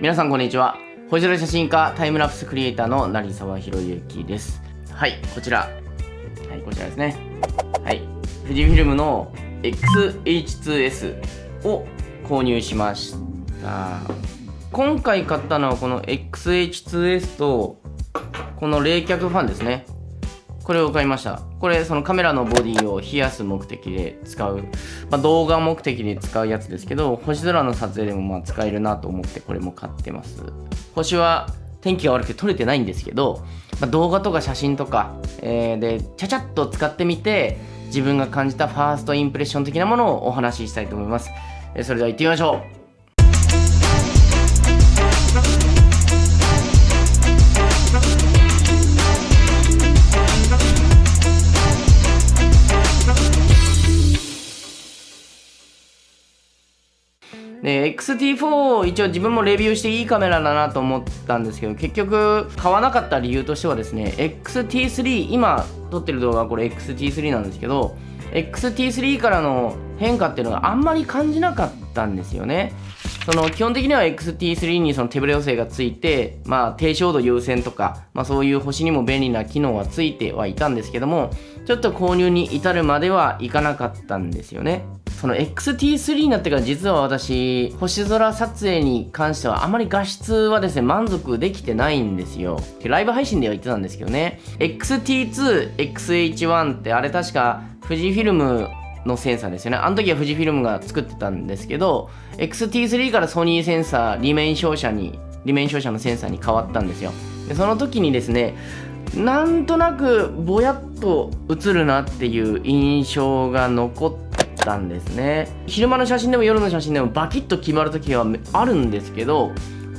皆さんこんにちは。星空写真家タイムラプスクリエイターの成沢宏之です。はいこちら。はい。こちらですね。はい。富士フィルムの XH2S を購入しました。今回買ったのはこの XH2S とこの冷却ファンですねこれを買いました。これそのカメラのボディを冷やす目的で使う、まあ、動画目的で使うやつですけど星空の撮影でもまあ使えるなと思ってこれも買ってます。星は天気が悪くて撮れてないんですけど、まあ、動画とか写真とか、えー、でちゃちゃっと使ってみて自分が感じたファーストインプレッション的なものをお話ししたいと思います、それでは行ってみましょう。XT4 一応自分もレビューしていいカメラだなと思ったんですけど結局買わなかった理由としてはですね XT3 今撮ってる動画はこれ XT3 なんですけど XT3 からの変化っていうのがあんまり感じなかったんですよね。その基本的には XT3 にその手ぶれ補正がついて、まあ、低照度優先とか、まあ、そういう星にも便利な機能はついてはいたんですけどもちょっと購入に至るまではいかなかったんですよね。その XT3 になってから実は私星空撮影に関してはあまり画質はですね満足できてないんですよ。ライブ配信では言ってたんですけどね。XT2、XH1 ってあれ確か富士フィルムのセンサーですよね。あの時は富士フィルムが作ってたんですけど XT3 からソニーセンサー、リメイン照射にリメイン照射のセンサーに変わったんですよ。でその時にですねなんとなくぼやっと映るなっていう印象が残ってたんですね。昼間の写真でも夜の写真でもバキッと決まる時はあるんですけど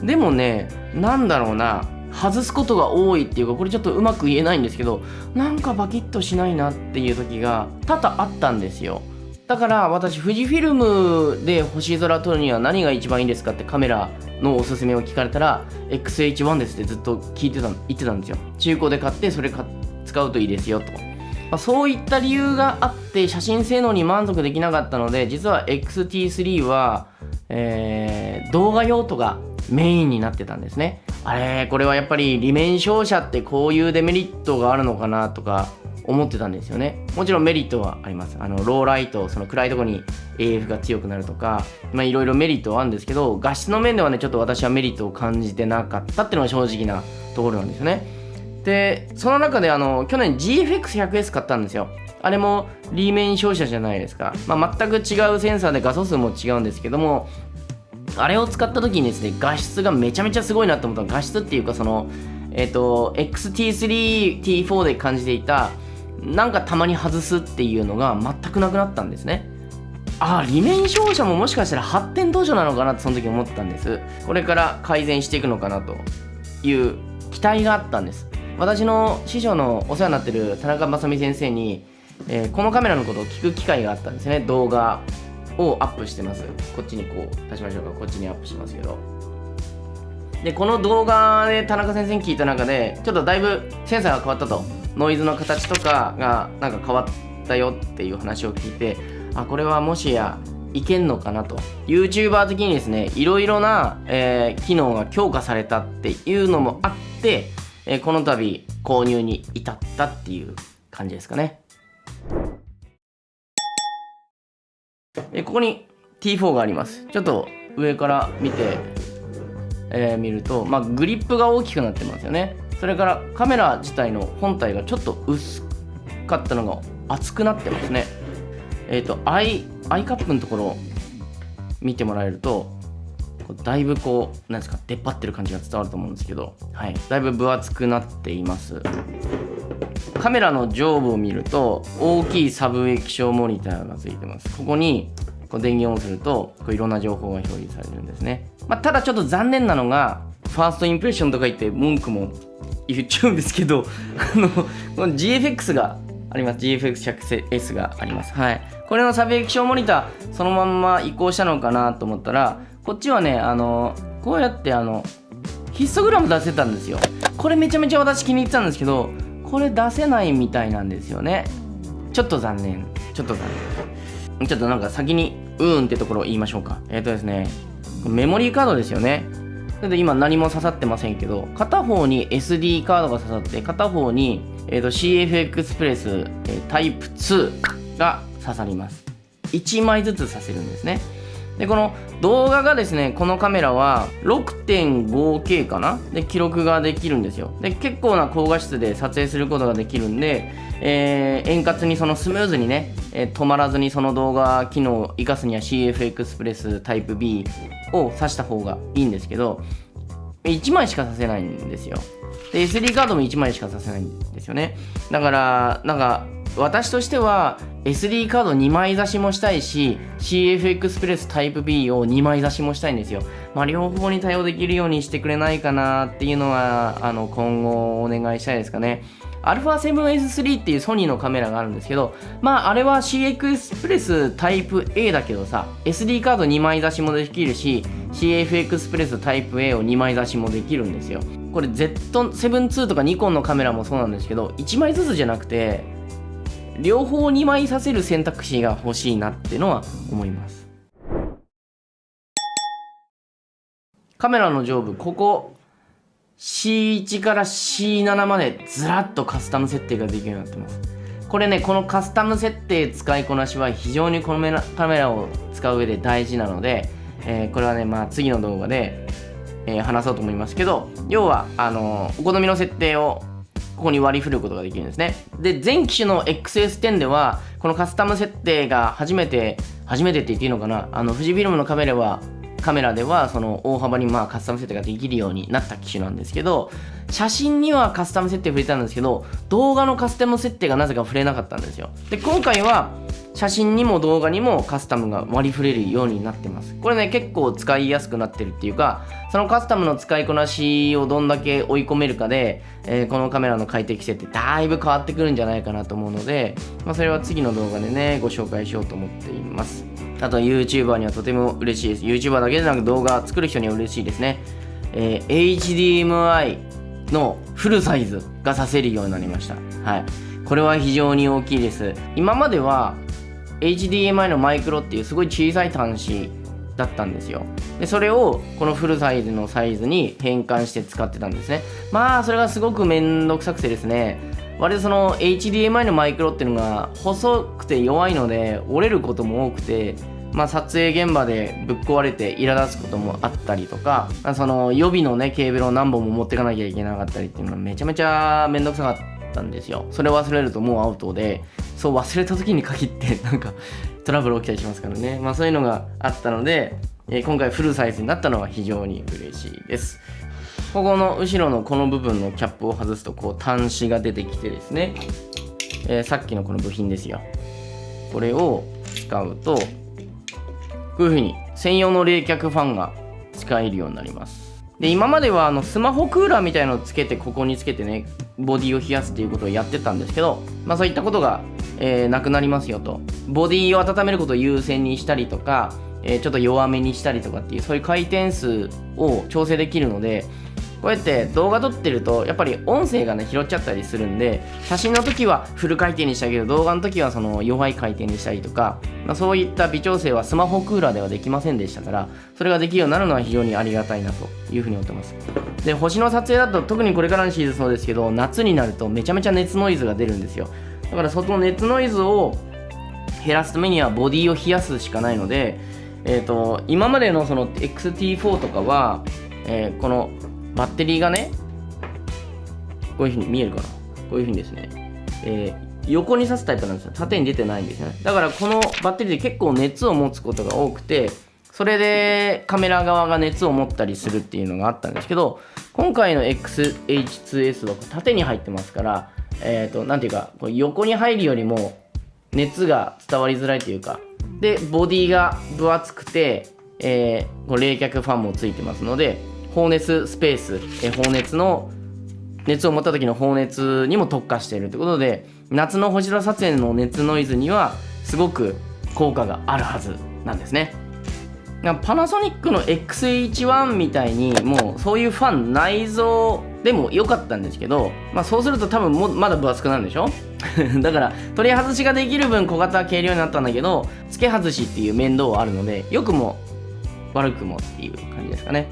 でもねなんだろうな外すことが多いっていうかこれちょっとうまく言えないんですけどなんかバキッとしないなっていう時が多々あったんですよ。だから私富士フィルムで星空撮るには何が一番いいですかってカメラのおすすめを聞かれたら XH1 ですってずっと聞いてた言ってたんですよ。中古で買ってそれ使うといいですよと、まあ、そういった理由があって写真性能に満足できなかったので実は XT3 は、えー、動画用途がメインになってたんですね。あれこれはやっぱり利面照射ってこういうデメリットがあるのかなとか思ってたんですよね。もちろんメリットはあります。あのローライトその暗いとこに AF が強くなるとかまあいろいろメリットはあるんですけど画質の面ではねちょっと私はメリットを感じてなかったっていうのが正直なところなんですよね。でその中であの去年 GFX100S 買ったんですよ。あれもリーメン照射じゃないですか、まあ、全く違うセンサーで画素数も違うんですけどもあれを使った時にですね画質がめちゃめちゃすごいなと思った画質っていうかそのえっ、ー、と XT3、T4 で感じていたなんかたまに外すっていうのが全くなくなったんですね。ああ利面照射ももしかしたら発展途上なのかなってその時思ったんです。これから改善していくのかなという期待があったんです。私の師匠のお世話になってる田中正美先生に、えー、このカメラのことを聞く機会があったんですね。動画をアップしてます。こっちにこう出しましょうか。こっちにアップしますけど。でこの動画で田中先生に聞いた中でちょっとだいぶセンサーが変わったと。ノイズの形とかがなんか変わったよっていう話を聞いてあこれはもしやいけんのかなと。YouTuber 的にですねいろいろな、えー、機能が強化されたっていうのもあって、えー、この度購入に至ったっていう感じですかね。えここに T4 があります。ちょっと上から見て、えー、見ると、まあ、グリップが大きくなってますよね。それからカメラ自体の本体がちょっと薄かったのが厚くなってますね。えっ、ー、とアイアイカップのところ見てもらえるとだいぶこうなんですか出っ張ってる感じが伝わると思うんですけど、はい、だいぶ分厚くなっています。カメラの上部を見ると大きいサブ液晶モニターがついてます。ここにこう電源をするとこういろんな情報が表示されるんですね、まあ、ただちょっと残念なのがファーストインプレッションとか言って文句も言っちゃうんですけど あのこの GFX があります。GFX100S があります。はい。これのサブ液晶モニターそのまんま移行したのかなと思ったらこっちはねあのこうやってあのヒストグラム出せたんですよ。これめちゃめちゃ私気に入ってたんですけどこれ出せないみたいなんですよね。ちょっと残念。ちょっと残念。ちょっとなんか先にうーんってところを言いましょうか。えっ、ー、とですねメモリーカードですよね。それで今何も刺さってませんけど片方に SD カードが刺さって片方に、えー、と CF エクスプレス、えー、タイプ2が刺さります。1枚ずつ刺せるんですね。でこの動画がですねこのカメラは 6.5K かな？で記録ができるんですよ。で結構な高画質で撮影することができるんで、えー、円滑にそのスムーズにね、えー、止まらずにその動画機能を生かすには CF エクスプレスタイプ B を挿した方がいいんですけど1枚しかさせないんですよ。で SD カードも1枚しかさせないんですよね。だからなんか私としては SD カード2枚差しもしたいし CF エクスプレスタイプ B を2枚差しもしたいんですよ。まあ、両方に対応できるようにしてくれないかなっていうのはあの今後お願いしたいですかね。α7S3 っていうソニーのカメラがあるんですけど、まああれは C エクスプレスタイプ A だけどさ、SD カード2枚差しもできるし、CF エクスプレスタイプ A を2枚差しもできるんですよ。これ Z7-2 とかニコンのカメラもそうなんですけど、1枚ずつじゃなくて、両方2枚させる選択肢が欲しいなっていうのは思います。カメラの上部ここ C1 から C7 までずらっとカスタム設定ができるようになってます。これねこのカスタム設定使いこなしは非常にこのカメラを使う上で大事なので、えー、これはねまあ次の動画で、えー、話そうと思いますけど要はあの、お好みの設定をここに割り振ることができるんですね。で、全機種の XS10 では、このカスタム設定が初めて、初めてって言っていいのかな、あの、富士フィルムのカメラは、カメラではその大幅にまあカスタム設定ができるようになった機種なんですけど写真にはカスタム設定触れたんですけど動画のカスタム設定がなぜか触れなかったんですよで今回は写真にも動画にもカスタムが割り振れるようになってます。これね結構使いやすくなってるっていうかそのカスタムの使いこなしをどんだけ追い込めるかで、えー、このカメラの快適性ってだいぶ変わってくるんじゃないかなと思うので、まあ、それは次の動画でねご紹介しようと思っています。あと YouTuber にはとても嬉しいです。YouTuber だけでなく動画作る人には嬉しいですね、えー、HDMI のフルサイズがさせるようになりました。はい。これは非常に大きいです。今までは HDMI のマイクロっていうすごい小さい端子だったんですよ。でそれをこのフルサイズのサイズに変換して使ってたんですね。まあそれがすごくめんどくさくてですね。割とその HDMI のマイクロっていうのが細くて弱いので折れることも多くてまあ、撮影現場でぶっ壊れて苛立つこともあったりとか、その予備のねケーブルを何本も持ってかなきゃいけなかったりっていうのはめちゃめちゃめんどくさかったんですよ。それ忘れるともうアウトで。そう忘れた時に限ってなんか トラブル起きたりしますからね。まあそういうのがあったので、えー、今回フルサイズになったのは非常に嬉しいです。ここの後ろのこの部分のキャップを外すとこう端子が出てきてですね、えー、さっきのこの部品ですよ。これを使うとこういう風に専用の冷却ファンが使えるようになります。で今まではあのスマホクーラーみたいのをつけてここにつけてねボディを冷やすっていうことをやってたんですけど、まあ、そういったことがえー、なくなりますよと。ボディを温めることを優先にしたりとか、えー、ちょっと弱めにしたりとかっていうそういう回転数を調整できるのでこうやって動画撮ってるとやっぱり音声がね拾っちゃったりするんで写真の時はフル回転にしたけど動画の時はその弱い回転にしたりとか、まあ、そういった微調整はスマホクーラーではできませんでしたからそれができるようになるのは非常にありがたいなというふうに思ってます。で星の撮影だと特にこれからのシーズンそうですけど夏になるとめちゃめちゃ熱ノイズが出るんですよ。だからその熱ノイズを減らすためにはボディを冷やすしかないので、えーと、今までのその XT4 とかは、えー、このバッテリーがねこういうふうに見えるかな？こういうふうにですね、えー、横に刺すタイプなんですよ。縦に出てないんですよね。だからこのバッテリーで結構熱を持つことが多くてそれでカメラ側が熱を持ったりするっていうのがあったんですけど今回の XH2S は縦に入ってますからえっ、ー、と、なんていうか、こう横に入るよりも熱が伝わりづらいというか、で、ボディが分厚くて、えー、こう冷却ファンもついてますので、放熱スペース、えー、放熱の熱を持った時の放熱にも特化しているということで夏の星空撮影の熱ノイズにはすごく効果があるはずなんですね。パナソニックの XH1 みたいにもうそういうファン内蔵でも良かったんですけど、まあ、そうすると多分もまだ分厚くなるんでしょ？だから取り外しができる分小型は軽量になったんだけど付け外しっていう面倒はあるので良くも悪くもっていう感じですかね。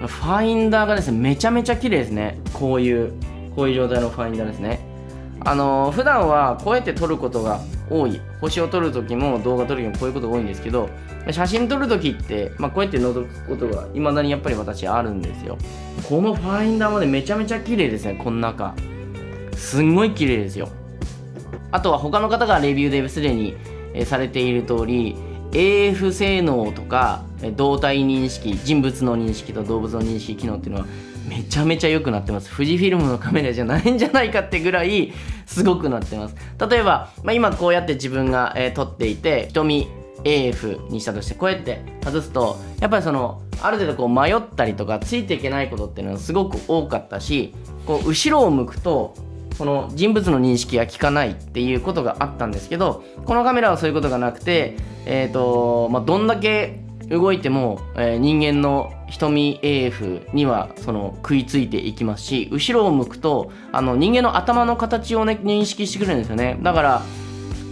ファインダーがですねめちゃめちゃ綺麗ですね。こういうこういう状態のファインダーですね。あのー、普段はこうやって撮ることが多い。星を撮る時も動画撮る時もこういうことが多いんですけど写真撮る時って、まあ、こうやって覗くことがいまだにやっぱり私あるんですよ。このファインダーまでめちゃめちゃ綺麗ですね。この中。すんごい綺麗ですよ。あとは他の方がレビューですでに、されている通り AF 性能とか動体認識人物の認識と動物の認識機能っていうのはめちゃめちゃ良くなってます。富士フィルムのカメラじゃないんじゃないかってぐらいすごくなってます。例えば、まあ、今こうやって自分が、えー、撮っていて瞳 AF にしたとしてこうやって外すとやっぱりそのある程度こう迷ったりとかついていけないことっていうのはすごく多かったしこう後ろを向くとこの人物の認識が効かないっていうことがあったんですけどこのカメラはそういうことがなくて、えーとまあ、どんだけ動いても、えー、人間の瞳 AF にはその食いついていきますし後ろを向くとあの人間の頭の形をね認識してくるんですよね。だから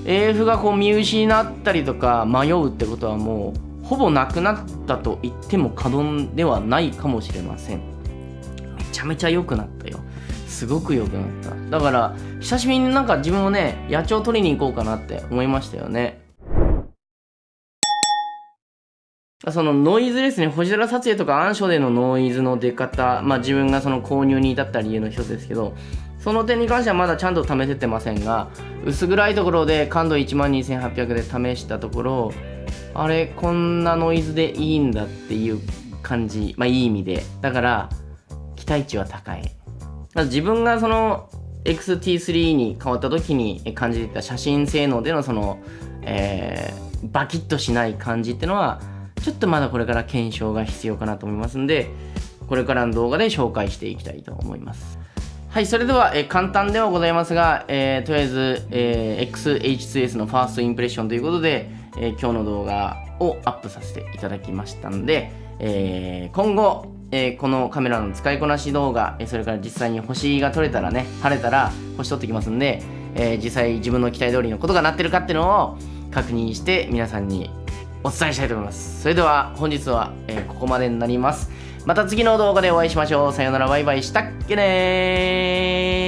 AF がこう見失ったりとか迷うってことはもうほぼなくなったと言っても過言ではないかもしれません。めちゃめちゃ良くなった。すごく良くなっただから久しぶりになんか自分もね野鳥取りに行こうかなって思いましたよねそのノイズですね、星空撮影とか暗所でのノイズの出方、まあ自分がその購入に至った理由の一つですけど、その点に関してはまだちゃんと試せてませんが、薄暗いところで感度12800で試したところ、あれ、こんなノイズでいいんだっていう感じ、まあいい意味で。だから、期待値は高い。自分がその XT3 に変わった時に感じていた写真性能でのその、えー、バキッとしない感じっていうのは、ちょっとまだこれから検証が必要かなと思いますんで、これからの動画で紹介していきたいと思います。はい、それでは、え簡単ではございますが、えー、とりあえず、え、XH2S のファーストインプレッションということで、え、今日の動画をアップさせていただきましたので、え今後、えこのカメラの使いこなし動画、えそれから実際に星が撮れたらね、晴れたら星撮ってきますんで、え実際自分の期待通りのことがなってるかっていうのを確認して皆さんにお伝えしたいと思います。それでは本日は、え、ここまでになります。また次の動画でお会いしましょう。さようなら、バイバイしたっけねー